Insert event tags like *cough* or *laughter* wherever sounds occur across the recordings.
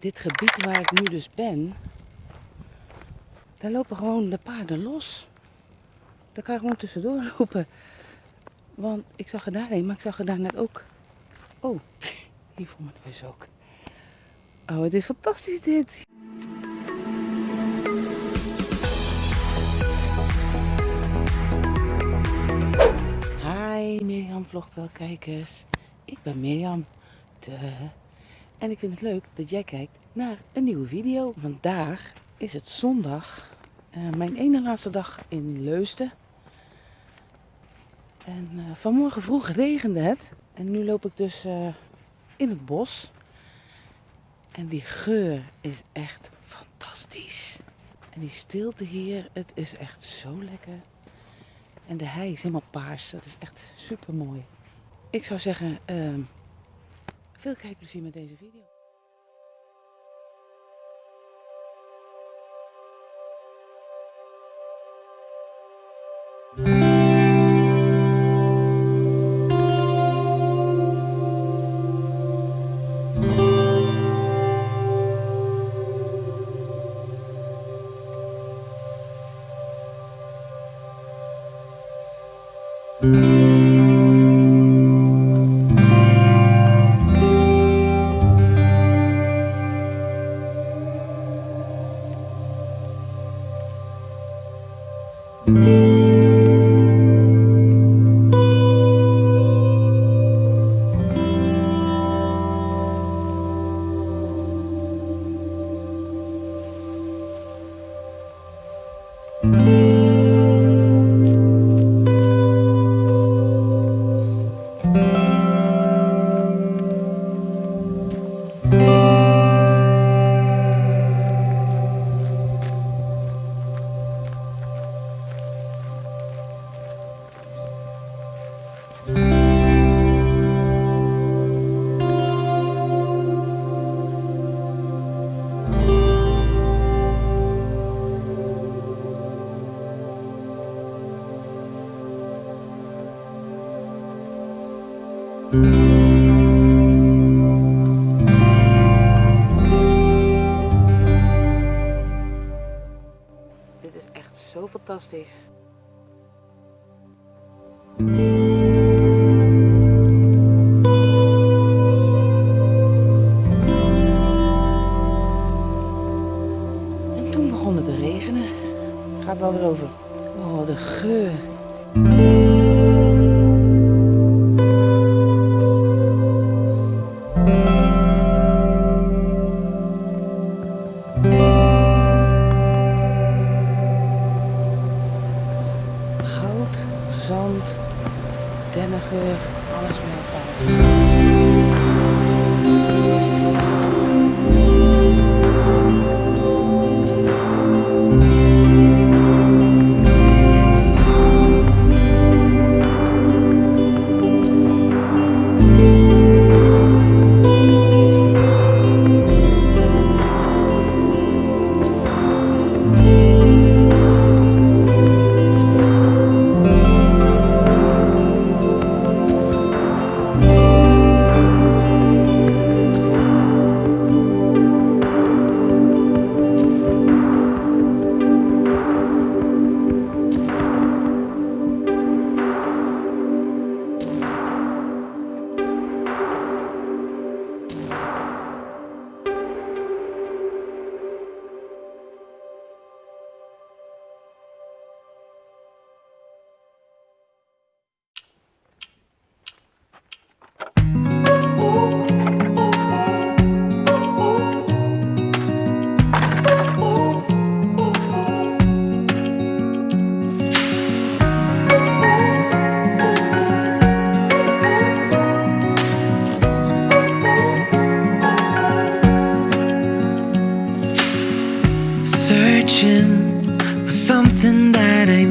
dit gebied waar ik nu dus ben, daar lopen gewoon de paarden los. Daar kan je gewoon tussendoor *laughs* lopen. Want ik zag er daarheen, maar ik zag er daar net ook. Oh, *laughs* hier voor mijn neus ook. Oh, het is fantastisch dit. Hi Mirjam vlogt wel kijkers. Ik ben Mirjam. De. En ik vind het leuk dat jij kijkt naar een nieuwe video. Vandaag is het zondag. eh, mijn ene laatste dag in Leusden. En eh, vanmorgen vroeg regende het. En nu loop ik dus eh, in het bos. En die geur is echt fantastisch. En die stilte hier, het is echt zo lekker. En de hei is helemaal paars. Dat is echt super mooi. Ik zou zeggen, ehm, veel kijkplezier met deze video. Dit is echt zo fantastisch.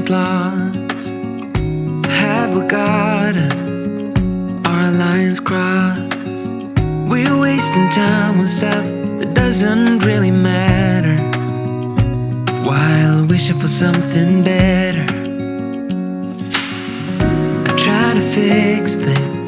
Lost. Have we got? Our lines crossed. We're wasting time on stuff that doesn't really matter. While wishing for something better. I try to fix things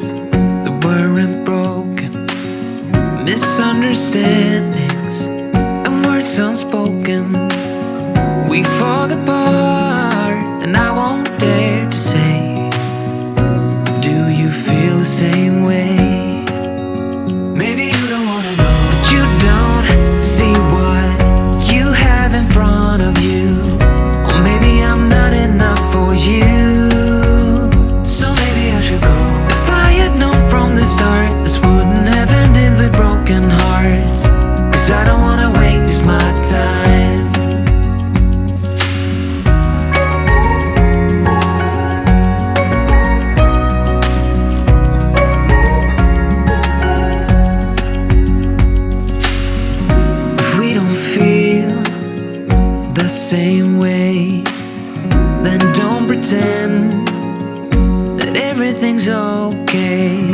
okay.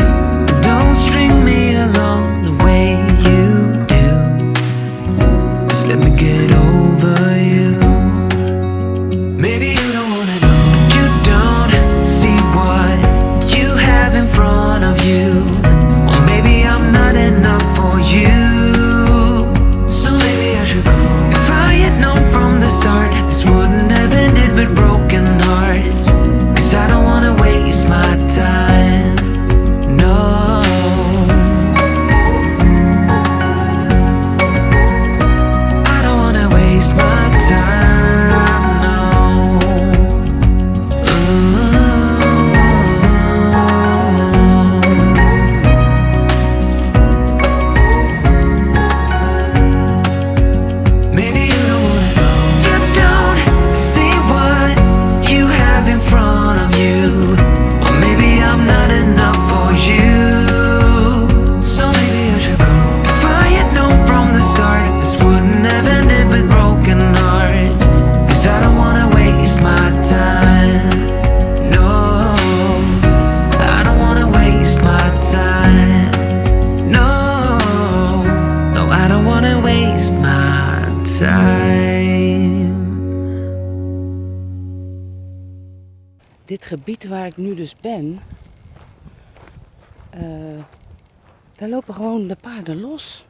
Don't string me along the way you do. Just let me get over waste time. Dit gebied waar ik nu dus ben, eh, daar lopen gewoon de paarden los.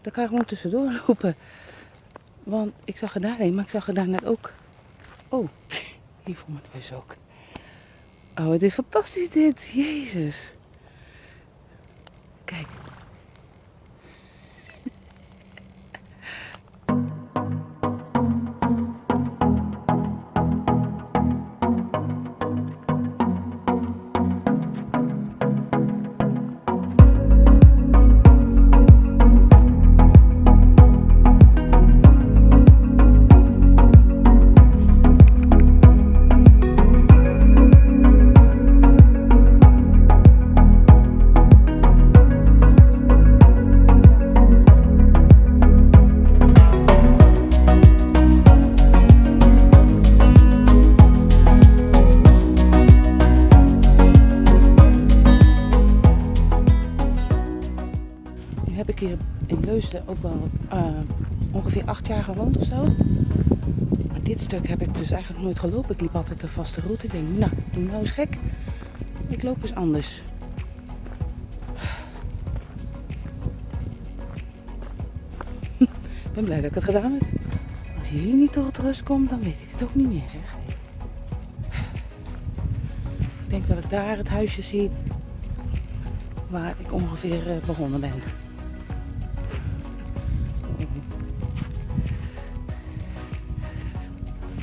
Daar kan je gewoon tussendoor lopen. Want ik zag er daarheen, maar ik zag er daar ook. Oh, *laughs* die voor mijn neus ook. Oh, het is fantastisch dit. Jezus. Kijk. Leusden ook wel eh, ongeveer acht jaar gewoond of zo. Maar dit stuk heb ik dus eigenlijk nooit gelopen. Ik liep altijd de vaste route. Ik denk, nou, doe nou eens gek. Ik loop eens anders. Ik ben blij dat ik het gedaan heb. Als je hier niet tot rust komt, dan weet ik het ook niet meer, zeg. Ik denk dat ik daar het huisje zie waar ik ongeveer eh, begonnen ben.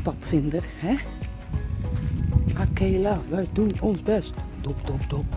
Padvinder, hè? Akela, wij doen ons best. Dop, dop, dop.